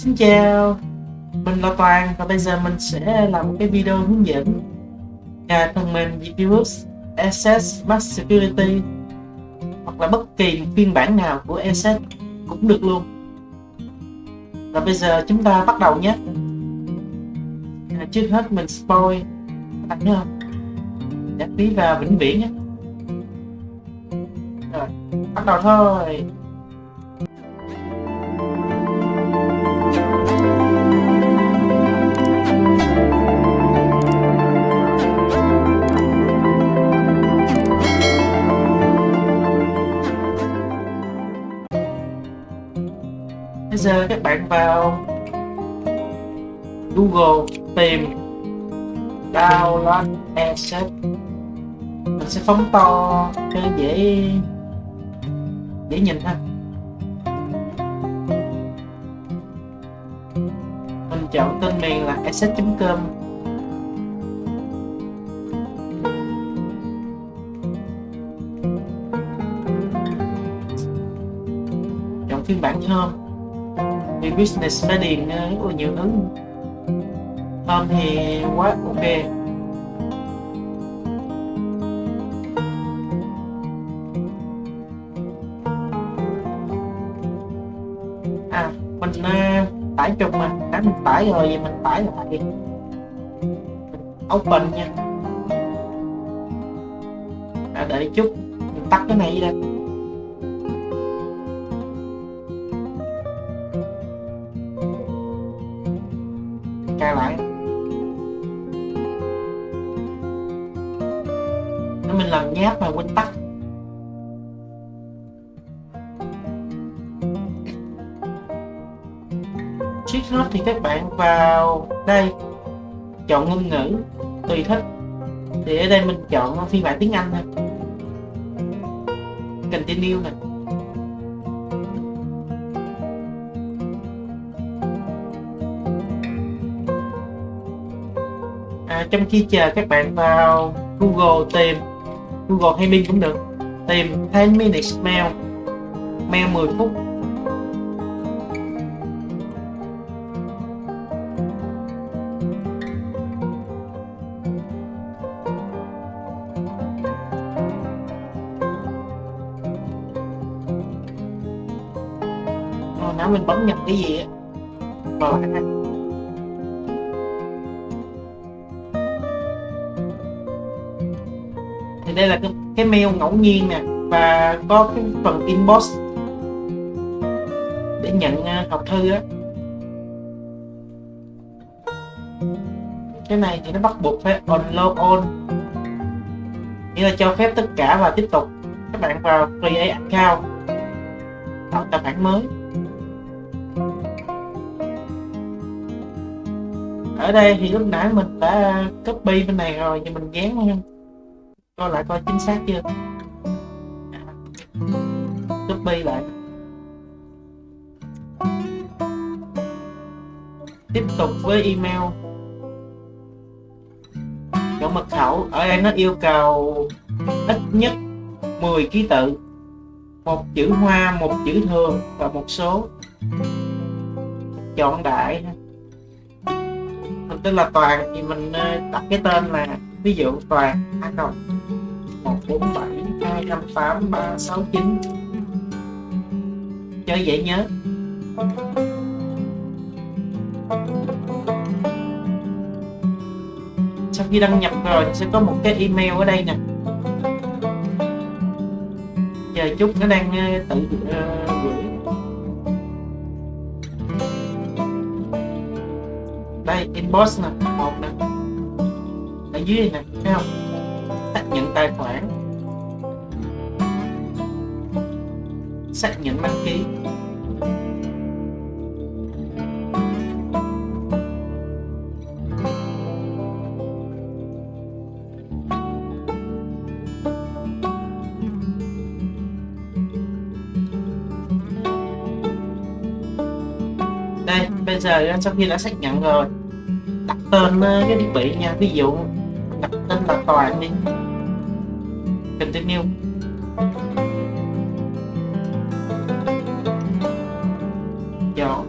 Xin chào, mình là Toàn và bây giờ mình sẽ làm một cái video hướng dẫn nhà phần mềm virus Access Max Security hoặc là bất kỳ phiên bản nào của Access cũng được luôn. Và bây giờ chúng ta bắt đầu nhé. À, trước hết mình spoil. Các bạn không? Đặt phí vào vĩnh viễn nhé. Rồi bắt đầu thôi. Google tìm download asset. Mình sẽ phóng to cho dễ dễ nhìn ha. Mình chọn tên miền là asset.com chọn phiên bản thơm vì business phải điền rất là nhiều thứ. Home thì quá ok. À mình uh, tải trùng mà. Đã mình tải rồi thì mình tải lại open nha. À, đợi chút mình tắt cái này ra đây. Thì các bạn vào đây Chọn ngôn ngữ Tùy thích Thì ở đây mình chọn phiên bản tiếng Anh thôi. Continue nè. À, trong khi chờ các bạn vào Google tìm Google hay Bing cũng được. Tìm 10 minutes mail mail 10 phút. Bấm nhầm cái gì á. Thì đây là cái, cái mail ngẫu nhiên nè và có cái phần inbox để nhận à, học thư á. Cái này thì nó bắt buộc phải on log on. Nghĩa là cho phép tất cả và tiếp tục các bạn vào create account tạo tài khoản mới. Ở đây thì lúc nãy mình đã copy bên này rồi thì mình dán coi lại coi chính xác chưa? Copy lại. Tiếp tục với email. Chọn mật khẩu. Ở đây nó yêu cầu ít nhất 10 ký tự. Một chữ hoa, một chữ thường và một số. Chọn đại mình tên là toàn thì mình ờ, đặt cái tên là ví dụ toàn a cộng 147 258 369 cho dễ nhớ. Sau khi đăng nhập rồi sẽ có một cái email ở đây nè. Giờ chút nó đang ờ, tự uh, gửi inbox nè. Một nè. Ở dưới này nè, thấy không? Xác nhận tài khoản. Xác nhận đăng ký. Đây, bây giờ sau khi đã xác nhận rồi đặt tên cái thiết bị nha. Ví dụ, đặt tên là toàn đi. Continue. Chọn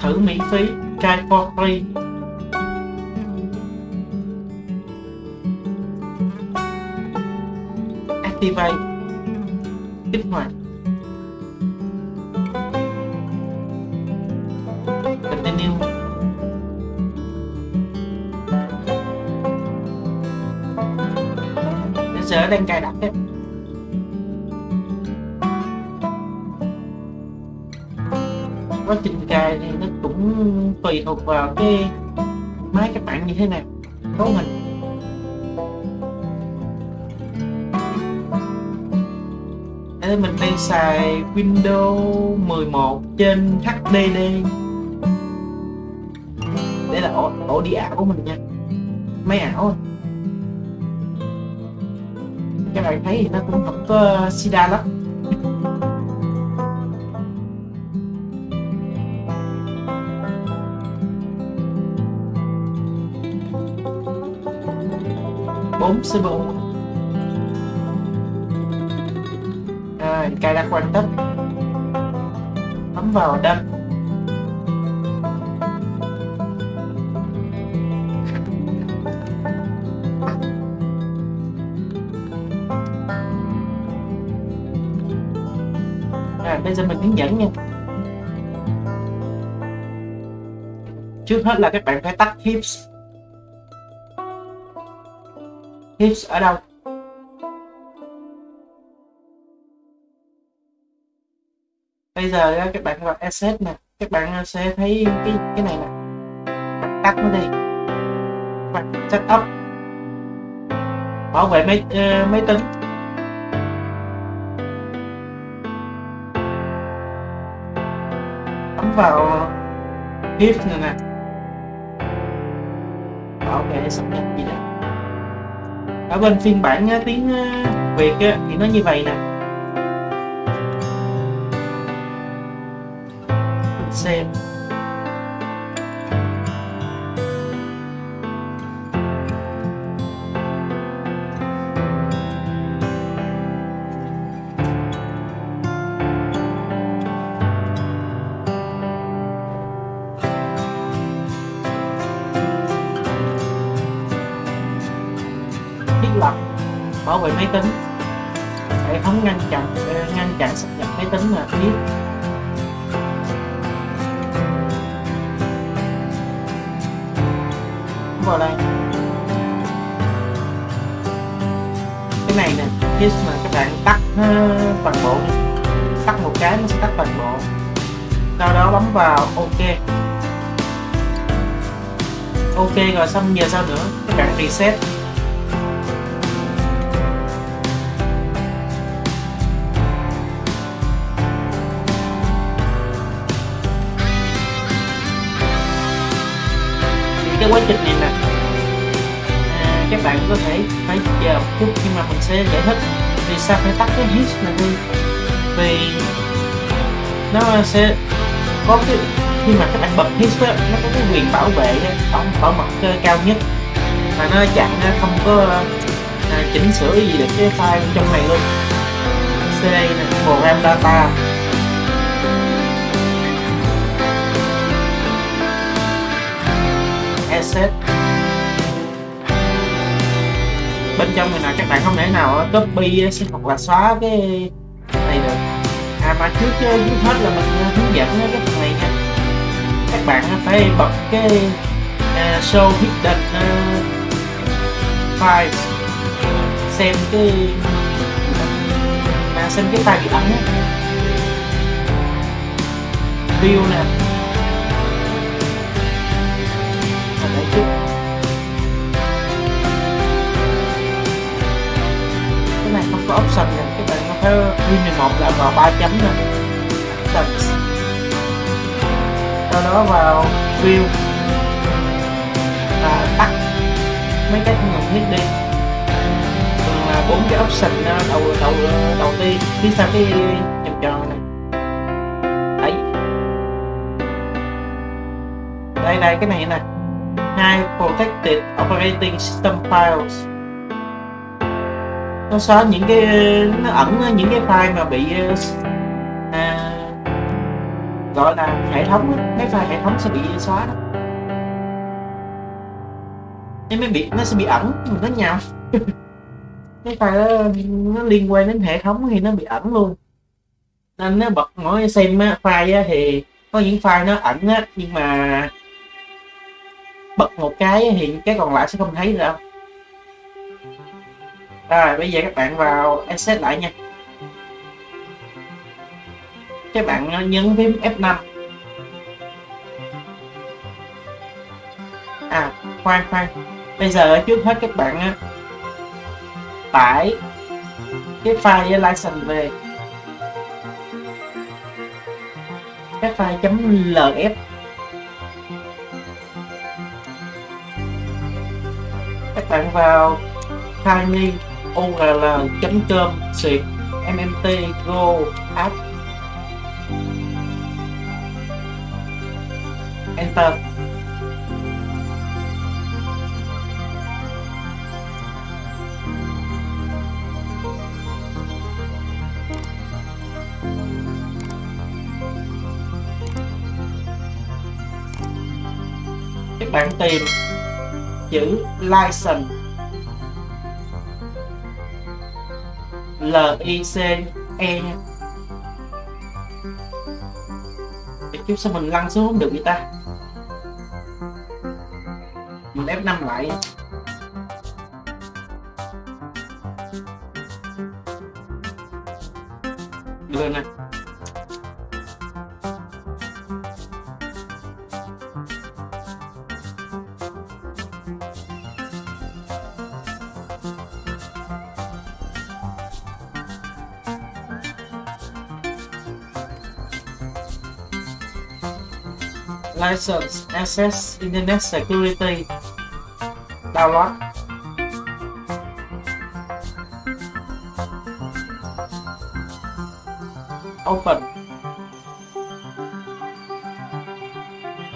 thử miễn phí, try for free. Activate. Lên đang cài đặt đấy quá trình cài thì nó cũng tùy thuộc vào cái máy các bạn như thế nào cấu hình Thế mình đang xài Windows 11 trên HDD Đây là ổ, ổ đi ảo của mình nha. Máy ảo bạn thấy thì nó cũng không có ờ, sida lắm. Bốn CPU rồi, cài đặt hoàn tất. Bấm vào đâm bây giờ mình hướng dẫn nha. Trước hết là các bạn phải tắt hips. Hips ở đâu? Bây giờ các bạn vào asset nè. Các bạn ờ, sẽ thấy cái cái này nè. Tắt nó đi. Bạn setup bảo vệ máy uh, máy tính. Vào hips này nè bảo vệ sắp nhập gì đó. Ở bên phiên bản tiếng Việt thì nó như vậy nè. Xem. Tính là biết vào đây cái này nè khi mà các bạn tắt ờ, toàn bộ đi. Tắt một cái nó sẽ tắt toàn bộ. Sau đó bấm vào ok. Ok rồi xong, giờ sao nữa? Các bạn reset. Cái quá trình này nè. À, các bạn có thể phải chờ một chút nhưng mà mình sẽ giải thích vì sao phải tắt cái hit này đi. Vì nó sẽ có cái khi mà các bạn bật hit đó, nó có cái quyền bảo vệ bảo, bảo mật cao nhất. Mà nó chặn không có à, chỉnh sửa gì được cái file trong này luôn. CD này program data. Asset bên trong này là các bạn không thể nào copy hoặc là xóa cái này được. À mà trước ờ, trước hết là mình ờ, hướng dẫn cái phần này nha. Các bạn phải bật cái uh, show hidden ờ, uh, files xem cái à, xem cái tài bị ẩn view nè. Win một là vào ba chấm nè options sau đó vào view và tắt mấy cái không thiết đi. Là bốn cái option à, đầu đầu đầu tiên, phía sau cái vòng tròn này. Đấy. Đây đây, cái này nè. Hai protected operating system files nó xóa những cái nó ẩn những cái file mà bị à, gọi là hệ thống mấy file hệ thống sẽ bị xóa đó. Nên mới bị nó sẽ bị ẩn mình nó nhau cái file nó liên quan đến hệ thống thì nó bị ẩn luôn. Nên nó bật mỗi xem á, file á, thì có những file nó ẩn á nhưng mà bật một cái thì cái còn lại sẽ không thấy được đâu rồi, bây giờ các bạn vào Access lại nha. Các bạn nhấn phím F5 à khoan khoan. Bây giờ trước hết các bạn tải cái file license về. Cái file .lf các bạn vào tiny url.com xuyệt mmt go app enter. Các bạn tìm chữ license. L I C E. Nha chút sao mình lăn xuống không được vậy ta? Mình F5 lại. Đưa nè license access internet security. Download open.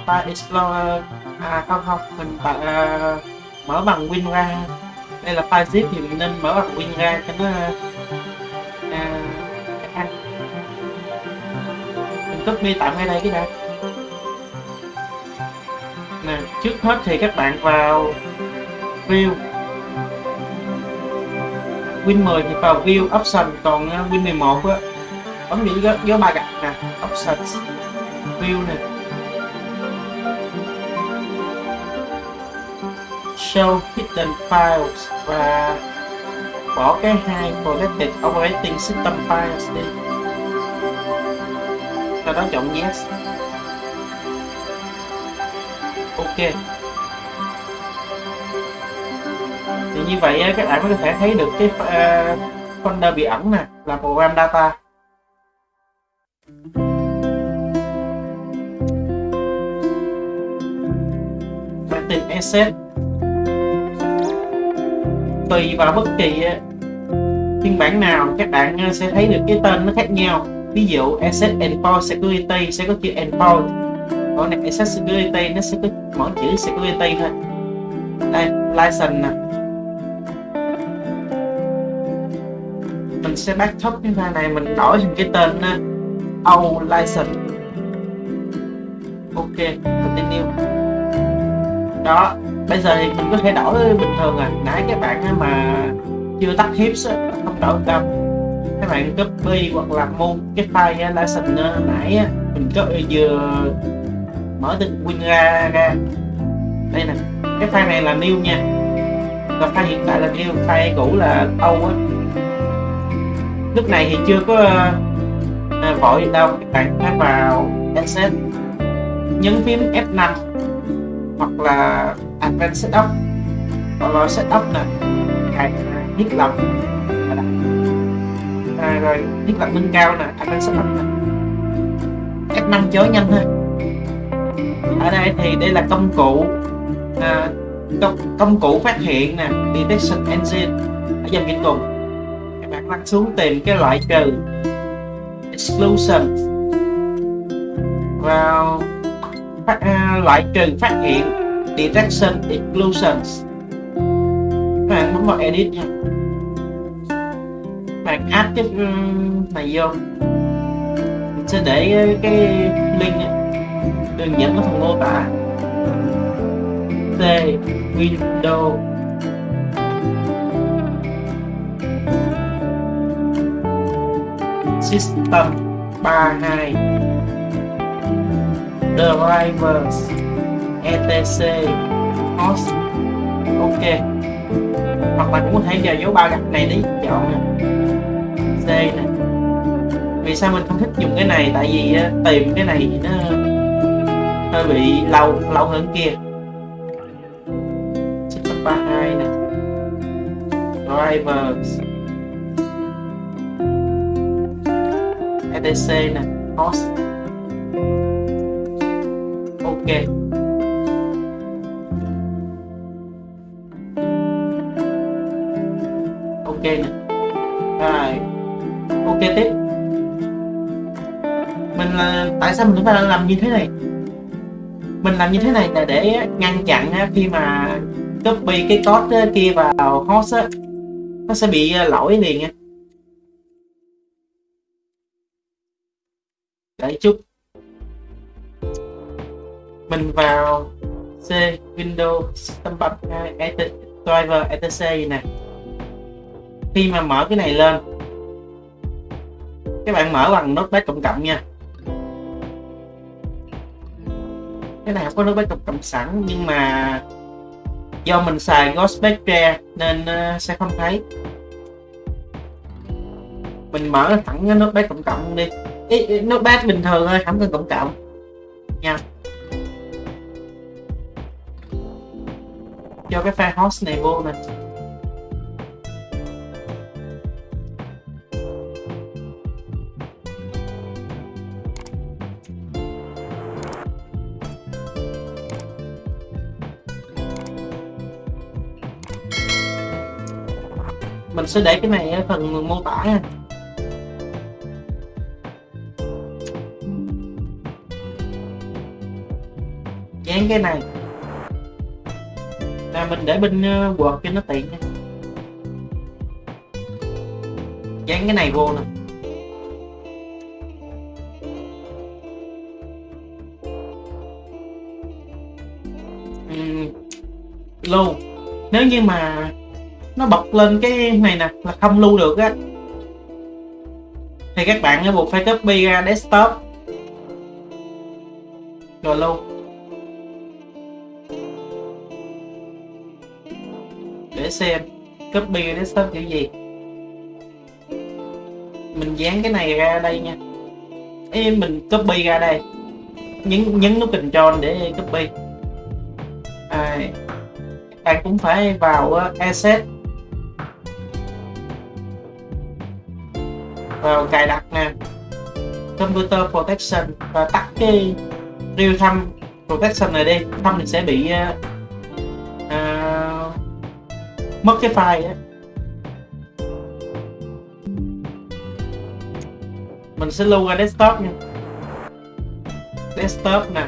File explorer à không không mình tạo uh, à, mở bằng WinRAR. đây là file zip thì mình nên mở bằng WinRAR cho nó uh, mình copy tạm ngay đây cái đã trước hết thì các bạn vào view. Win 10 thì vào view option còn ờ, Win 11 á bấm những dấu, dấu ba gạch nè option view này show hidden files và bỏ cái hai protected operating system files đi. Sau đó chọn yes. Ok. Thì như vậy các bạn có thể thấy được cái uh, folder bị ẩn nè là program data. Bạn tìm asset. Tùy vào bất kỳ ờ, phiên bản nào các bạn ờ, sẽ thấy được cái tên nó khác nhau. Ví dụ asset endpoint security sẽ có chữ endpoint còn này accessibility nó sẽ có mỗi chữ security thôi. Đây license nè. Mình sẽ bắt thấp cái file này mình đổi thành cái tên uh, license. Ok continue. Đó bây giờ thì mình có thể đổi bình thường à nãy các bạn mà chưa tắt hips không đổi đâu các bạn copy hoặc là mua cái file license nãy mình có vừa mở từ win ra ra. Đây nè cái file này là new nha. Còn file hiện tại là new file cũ là âu á. Lúc này thì chưa có à, vội gì đâu. Các bạn hãy vào access nhấn phím F5 hoặc là Advanced Setup. Hoặc là Setup nè. Cài thiết lập. À, rồi thiết lập nâng cao nè Advanced Setup nè. F5 chớ nhanh thôi ở đây thì đây là công cụ à, công, công cụ phát hiện nè detection engine. Ở dòng trên cùng các bạn lăn xuống tìm cái loại trừ exclusion. Vào phát, à, loại trừ phát hiện detection exclusions. Các bạn bấm vào edit nha. Các bạn add cái ừ, này vô. Mình sẽ để cái link này đừng dẫn có phần mô tả. C Windows System 32 Drivers, etc. Host ok. Hoặc bạn cũng có thể vào dấu ba gạch này để chọn nè. C nè. Vì sao mình không thích dùng cái này? Tại vì ờ, tìm cái này nó hơi bị lâu lâu hơn kia. System 32 nè. Drivers. Etc nè host ok. Ok nè. Rồi. Ok tiếp. Mình là, tại sao mình phải làm như thế này? Mình làm như thế này là để ngăn chặn khi mà copy cái code kia vào host, á, nó sẽ bị ờ, lỗi liền nha đợi chút. Mình vào C, Windows, System 32 à, Driver, etc. nè. Khi mà mở cái này lên, các bạn mở bằng notepad cộng cộng nha. Cái này không có notepad cộng cộng sẵn nhưng mà do mình xài Ghostpad nên uh, sẽ không thấy. Mình mở thẳng cái notepad cộng cộng đi. Ý, notepad bình thường thôi không cần cộng cộng. Nha. Cho cái file host này vô nè. Mình sẽ để cái này ở phần mô tả nha. Dán cái này. Là mình để bên ờ, quạt cho nó tiện nha. Dán cái này vô nè. Uhm, nếu như mà nó bật lên cái này nè là không lưu được á. Thì các bạn buộc phải copy ra desktop. Rồi lưu. Để xem copy desktop kiểu gì. Mình dán cái này ra đây nha. Ê, mình copy ra đây. Nhấn nhấn nút control để copy. À, bạn cũng phải vào uh, asset. Vào cài đặt nè. Computer protection và tắt cái real time protection này đi. Không thì sẽ bị uh, uh, mất cái file ấy. mình sẽ lưu ra desktop nha. Desktop nè.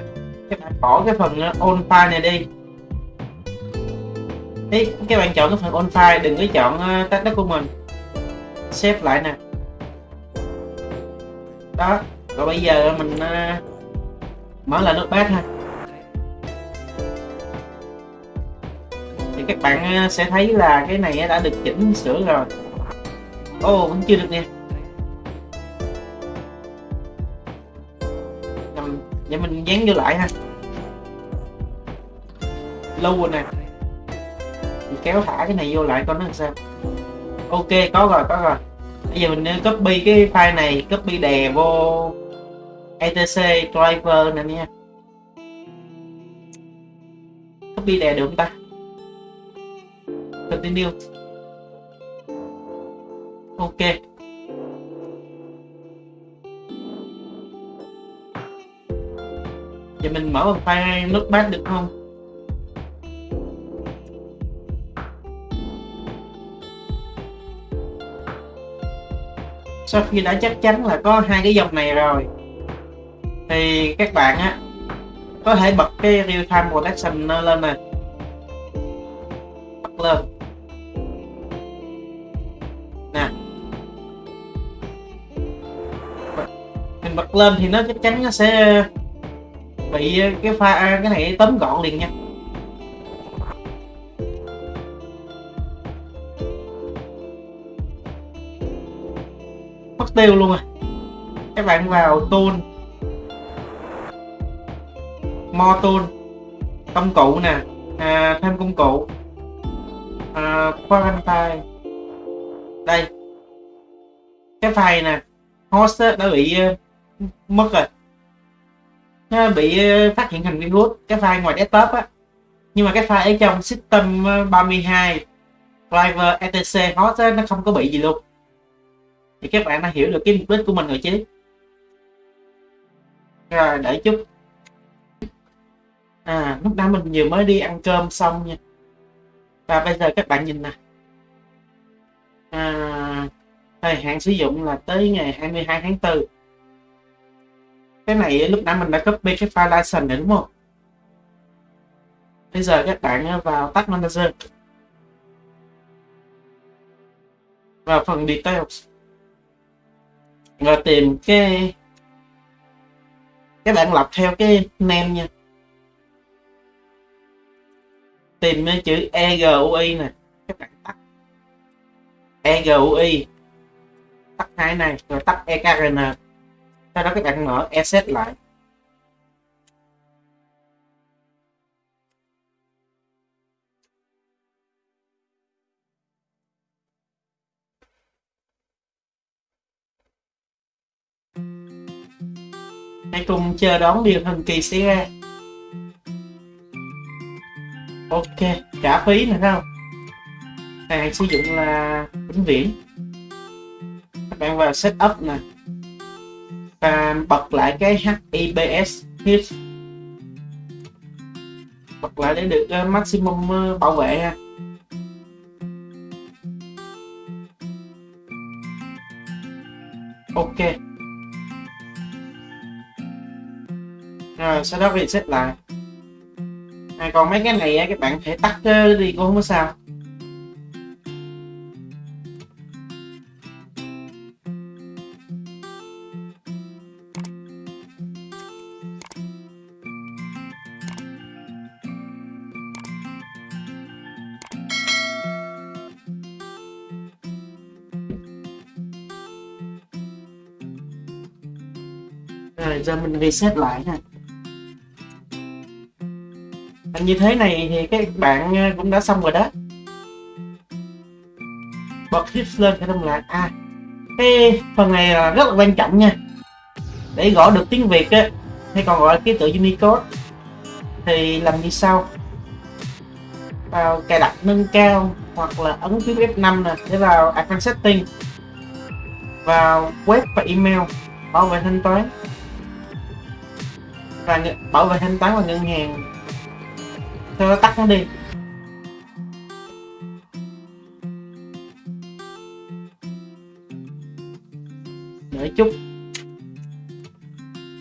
Các bạn bỏ cái phần ờ, on file này đi. Ý, các bạn chọn cái phần on file đừng có chọn uh, tách đất của mình. Xếp lại nè đó rồi bây giờ mình uh, mở lại notepad ha. Thì các bạn uh, sẽ thấy là cái này đã được chỉnh sửa rồi. Ô oh, vẫn chưa được nha vậy mình dán vô lại ha. Lâu rồi nè. Mình kéo thả cái này vô lại coi nó làm sao. Ok có rồi có rồi bây giờ mình nên copy cái file này, copy đè vô etc, driver nè nha. Copy đè được không ta? Continue. Ok. Giờ mình mở một file notepad được không? Sau khi đã chắc chắn là có hai cái dòng này rồi, thì các bạn á, có thể bật cái real time protection lên nè. Bật lên. Nè. Mình bật bật lên thì nó chắc chắn nó sẽ bị cái pha cái này tóm gọn liền nha. Tiêu luôn à. Các bạn vào tool more tool công cụ nè. À, thêm công cụ. À, quarantine đây. Cái file nè. Host đã bị uh, mất rồi. Nó bị uh, phát hiện thành virus. Cái file ngoài desktop á. Nhưng mà cái file ở trong system ờ, 32 driver etc host á, nó không có bị gì luôn thì các bạn đã hiểu được cái mục đích của mình rồi chứ? Rồi để chút. À lúc đó mình vừa mới đi ăn cơm xong nha. Và bây giờ các bạn nhìn nè. À, thời hạn sử dụng là tới ngày 22 tháng 4 cái này lúc nãy mình đã copy cái file license này đúng không? Bây giờ các bạn à, vào tắt manager. Vào phần details rồi tìm cái các bạn lọc theo cái name nha. Tìm chữ EGUI nè các bạn tắt. EGUI tắt hai này, rồi tắt EKRN sau đó các bạn mở Exit lại. Hãy cùng chờ đón điều thần kỳ xảy ra. Ok trả phí nữa không? Hàng sử dụng là vĩnh viễn. Các bạn vào setup nè. Và bật lại cái HIPS HIPS bật lại để được uh, maximum uh, bảo vệ ha. Sau đó reset lại. À, còn mấy cái này các bạn thể tắt đi cũng không có sao. Rồi giờ mình reset lại nè như thế này thì các bạn ờ, cũng đã xong rồi đó. Bật hips lên phải không lại à cái phần này là rất là quan trọng nha. Để gõ được tiếng việt á, hay còn gọi là ký tự unicode, thì làm như sau. Vào cài đặt nâng cao hoặc là ấn phím F5 nè, để vào Advanced Setting. Vào web và email, bảo vệ thanh toán. Và bảo vệ thanh toán và ngân hàng cho nó tắt nó đi. Để chút.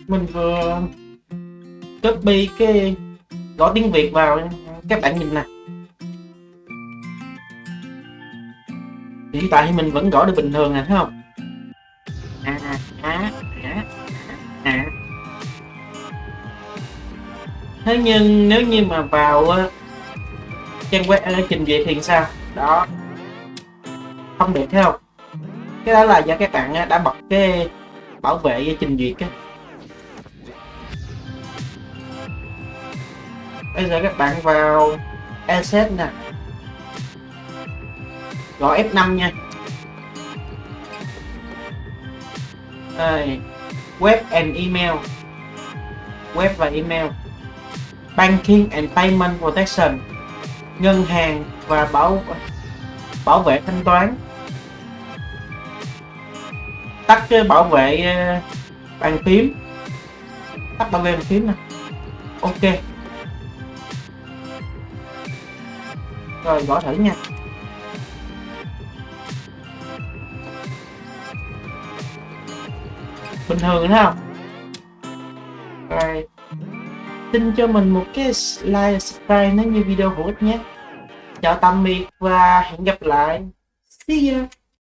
Mình vừa copy cái gõ tiếng việt vào các bạn nhìn nè. Hiện tại thì mình vẫn gõ được bình thường nè, thấy không? Thế nhưng nếu như mà vào trang web trình duyệt thì sao? Đó. Không được thấy không? Cái đó là do các bạn đã bật cái bảo vệ trình duyệt á. Bây giờ các bạn vào asset nè. Gọi F5 nha. Đây, web and email. Web và email. Banking and Payment Protection, ngân hàng và bảo bảo vệ thanh toán. Tắt cái bảo vệ ờ, bàn phím. Tắt bảo vệ bàn phím nè. Ok. Rồi, gõ thử nha. Bình thường thấy không? Xin cho mình một cái like, subscribe nếu như video hữu ích nhé. Chào tạm biệt và hẹn gặp lại. See ya.